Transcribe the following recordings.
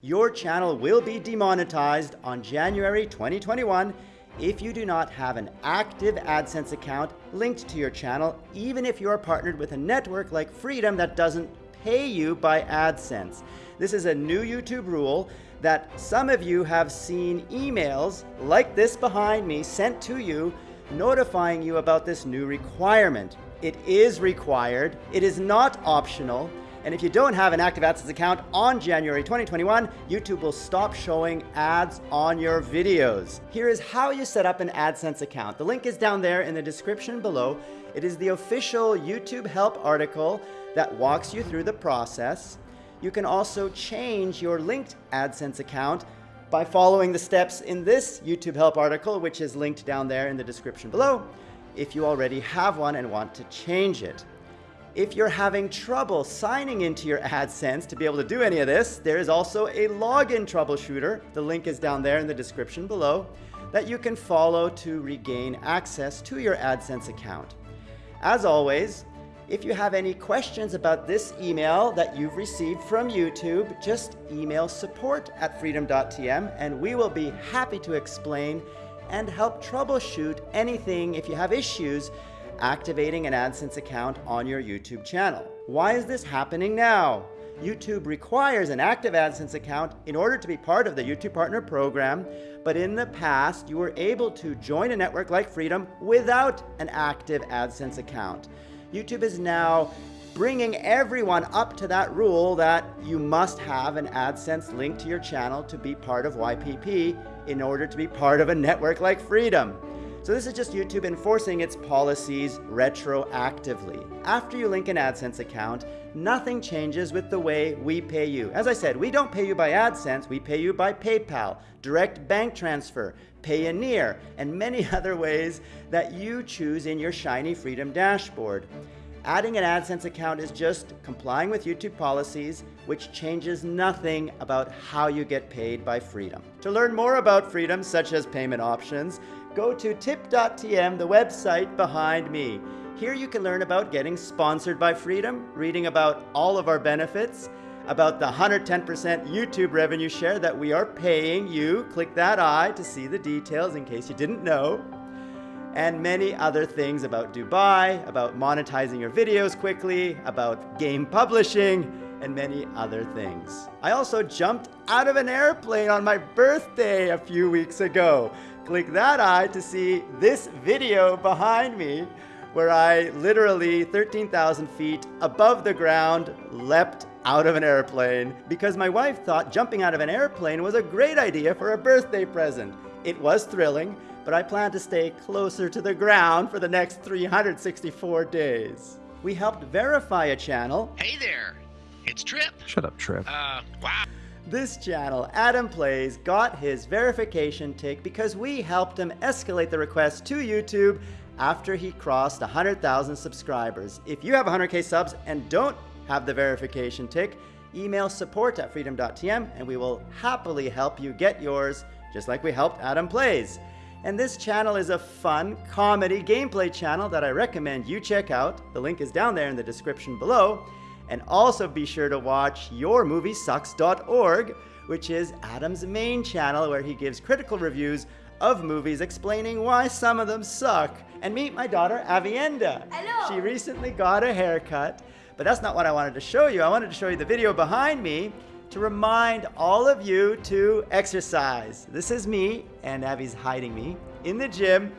Your channel will be demonetized on January 2021 if you do not have an active AdSense account linked to your channel, even if you are partnered with a network like Freedom that doesn't pay you by AdSense. This is a new YouTube rule that some of you have seen emails like this behind me sent to you notifying you about this new requirement. It is required, it is not optional, and if you don't have an active AdSense account on January 2021, YouTube will stop showing ads on your videos. Here is how you set up an AdSense account. The link is down there in the description below. It is the official YouTube help article that walks you through the process. You can also change your linked AdSense account by following the steps in this YouTube help article, which is linked down there in the description below, if you already have one and want to change it. If you're having trouble signing into your AdSense to be able to do any of this, there is also a login troubleshooter. The link is down there in the description below that you can follow to regain access to your AdSense account. As always, if you have any questions about this email that you've received from YouTube, just email support at freedom.tm and we will be happy to explain and help troubleshoot anything if you have issues activating an AdSense account on your YouTube channel. Why is this happening now? YouTube requires an active AdSense account in order to be part of the YouTube Partner Program, but in the past, you were able to join a network like Freedom without an active AdSense account. YouTube is now bringing everyone up to that rule that you must have an AdSense link to your channel to be part of YPP in order to be part of a network like Freedom. So this is just YouTube enforcing its policies retroactively. After you link an AdSense account, nothing changes with the way we pay you. As I said, we don't pay you by AdSense, we pay you by PayPal, direct bank transfer, Payoneer, and many other ways that you choose in your shiny Freedom dashboard. Adding an AdSense account is just complying with YouTube policies, which changes nothing about how you get paid by Freedom. To learn more about Freedom, such as payment options, go to tip.tm, the website behind me. Here you can learn about getting sponsored by Freedom, reading about all of our benefits, about the 110% YouTube revenue share that we are paying you. Click that eye to see the details in case you didn't know. And many other things about Dubai, about monetizing your videos quickly, about game publishing, and many other things. I also jumped out of an airplane on my birthday a few weeks ago. Click that eye to see this video behind me where I literally 13,000 feet above the ground leapt out of an airplane because my wife thought jumping out of an airplane was a great idea for a birthday present. It was thrilling, but I plan to stay closer to the ground for the next 364 days. We helped verify a channel. Hey there, it's Trip. Shut up, Trip. Uh, wow. This channel, Adam Plays, got his verification tick because we helped him escalate the request to YouTube after he crossed 100,000 subscribers. If you have 100k subs and don't have the verification tick, email support at freedom.tm and we will happily help you get yours, just like we helped Adam Plays. And this channel is a fun comedy gameplay channel that I recommend you check out. The link is down there in the description below. And also be sure to watch yourmoviesucks.org, which is Adam's main channel where he gives critical reviews of movies explaining why some of them suck. And meet my daughter, Avienda. Hello. She recently got a haircut, but that's not what I wanted to show you. I wanted to show you the video behind me to remind all of you to exercise. This is me, and Avi's hiding me, in the gym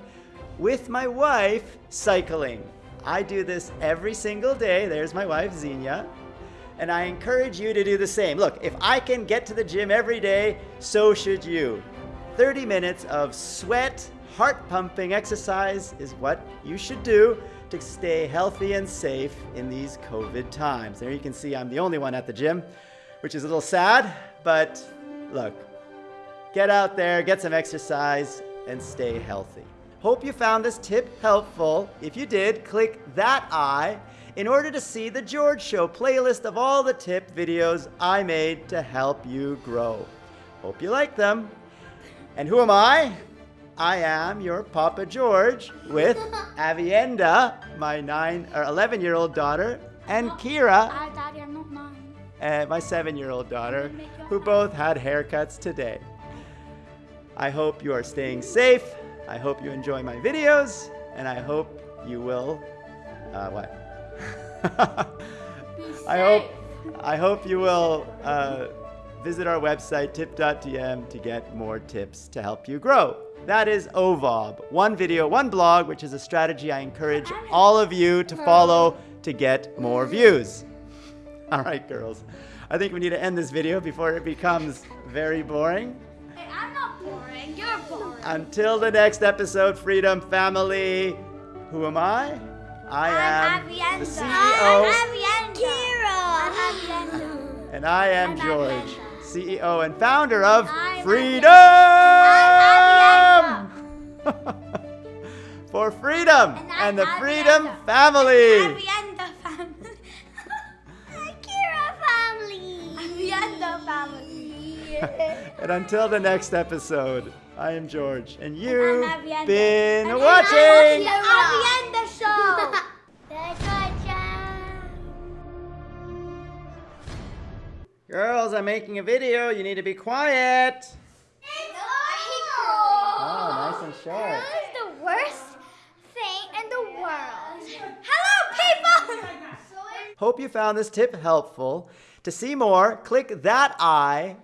with my wife cycling. I do this every single day. There's my wife, Xenia. And I encourage you to do the same. Look, if I can get to the gym every day, so should you. 30 minutes of sweat, heart pumping exercise is what you should do to stay healthy and safe in these COVID times. There you can see I'm the only one at the gym, which is a little sad, but look, get out there, get some exercise, and stay healthy. Hope you found this tip helpful. If you did, click that eye in order to see the George Show playlist of all the tip videos I made to help you grow. Hope you like them. And who am I? I am your Papa George with Avienda, my nine or 11 year old daughter, and Kira. Ah, Daddy, I'm not nine. and my seven year old daughter, who both had haircuts today. I hope you are staying safe. I hope you enjoy my videos, and I hope you will. Uh, what? I hope I hope you will uh, visit our website tip.tm to get more tips to help you grow. That is OVOB, one video, one blog, which is a strategy I encourage all of you to follow to get more views. All right, girls. I think we need to end this video before it becomes very boring. Hey, I'm not boring. You're boring. Until the next episode, Freedom Family. Who am I? I am the CEO, I'm Avienda. and I am George, CEO and founder of Freedom! For freedom And the Freedom family. Avienda family. And until the next episode, I am George, and you've I'm been And watching. Avienda show. Girls, I'm making a video. You need to be quiet. Oh, nice and short. This is the worst thing in the world. Hello, people! Hope you found this tip helpful. To see more, click that eye.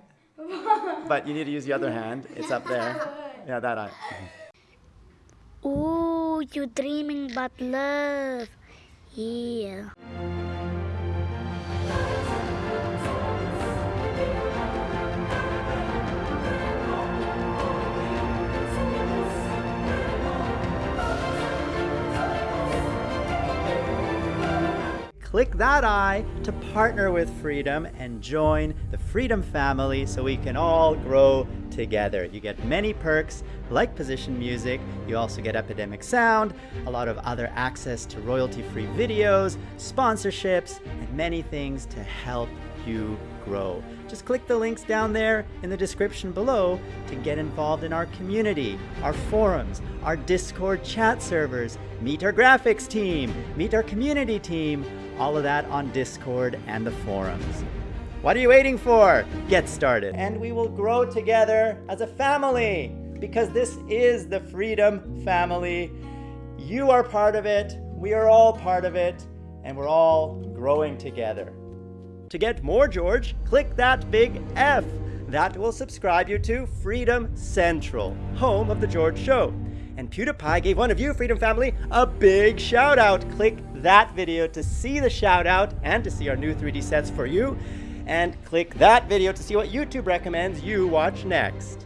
But you need to use the other hand. It's up there. Yeah, that eye. Ooh, you dreaming about love. Yeah. Click that eye to partner with Freedom and join the Freedom family so we can all grow together. You get many perks like position music, you also get Epidemic Sound, a lot of other access to royalty free videos, sponsorships, and many things to help you grow. Just click the links down there in the description below to get involved in our community, our forums, our Discord chat servers, meet our graphics team, meet our community team, all of that on Discord and the forums. What are you waiting for? Get started. And we will grow together as a family because this is the Freedom Family. You are part of it, we are all part of it, and we're all growing together. To get more George, click that big F. That will subscribe you to Freedom Central, home of The George Show. And PewDiePie gave one of you, Freedom Family, a big shout out. Click that video to see the shout out and to see our new 3D sets for you. And click that video to see what YouTube recommends you watch next.